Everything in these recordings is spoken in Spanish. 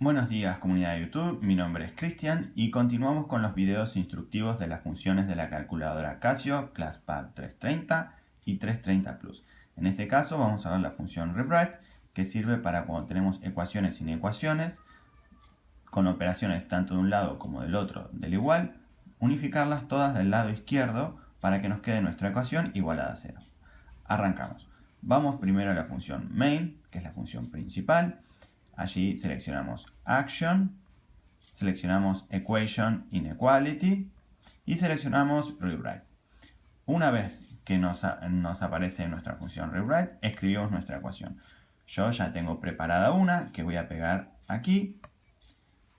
Buenos días comunidad de YouTube, mi nombre es Cristian y continuamos con los videos instructivos de las funciones de la calculadora Casio ClassPad 330 y 330 Plus. En este caso vamos a ver la función rewrite que sirve para cuando tenemos ecuaciones sin ecuaciones con operaciones tanto de un lado como del otro del igual, unificarlas todas del lado izquierdo para que nos quede nuestra ecuación igualada a cero. Arrancamos. Vamos primero a la función main, que es la función principal, Allí seleccionamos Action, seleccionamos Equation Inequality y seleccionamos Rewrite. Una vez que nos, nos aparece nuestra función Rewrite, escribimos nuestra ecuación. Yo ya tengo preparada una que voy a pegar aquí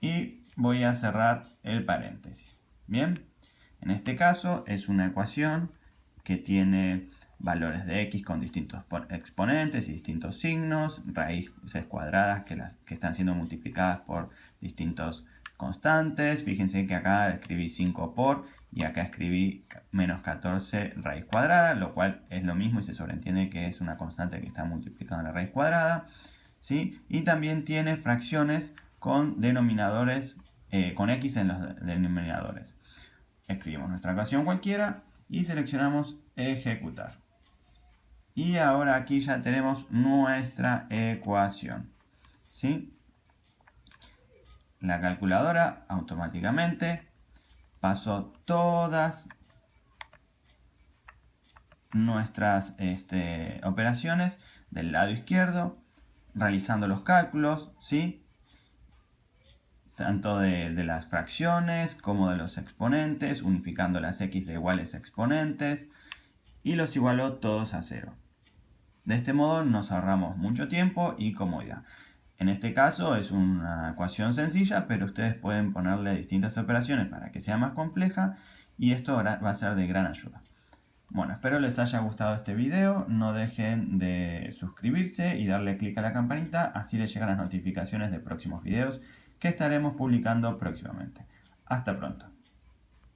y voy a cerrar el paréntesis. Bien, en este caso es una ecuación que tiene valores de x con distintos exponentes y distintos signos, raíces cuadradas que, las, que están siendo multiplicadas por distintos constantes. Fíjense que acá escribí 5 por y acá escribí menos 14 raíz cuadrada, lo cual es lo mismo y se sobreentiende que es una constante que está multiplicando la raíz cuadrada. ¿sí? Y también tiene fracciones con denominadores, eh, con x en los denominadores. Escribimos nuestra ecuación cualquiera y seleccionamos ejecutar. Y ahora aquí ya tenemos nuestra ecuación. ¿sí? La calculadora automáticamente pasó todas nuestras este, operaciones del lado izquierdo, realizando los cálculos, ¿sí? tanto de, de, las fracciones como de los exponentes, unificando las x de iguales exponentes, y los igualó todos a cero. De este modo nos ahorramos mucho tiempo y comodidad. En este caso es una ecuación sencilla, pero ustedes pueden ponerle distintas operaciones para que sea más compleja y esto va a ser de gran ayuda. Bueno, espero les haya gustado este video, no dejen de suscribirse y darle clic a la campanita, así les llegan las notificaciones de próximos videos que estaremos publicando próximamente. Hasta pronto.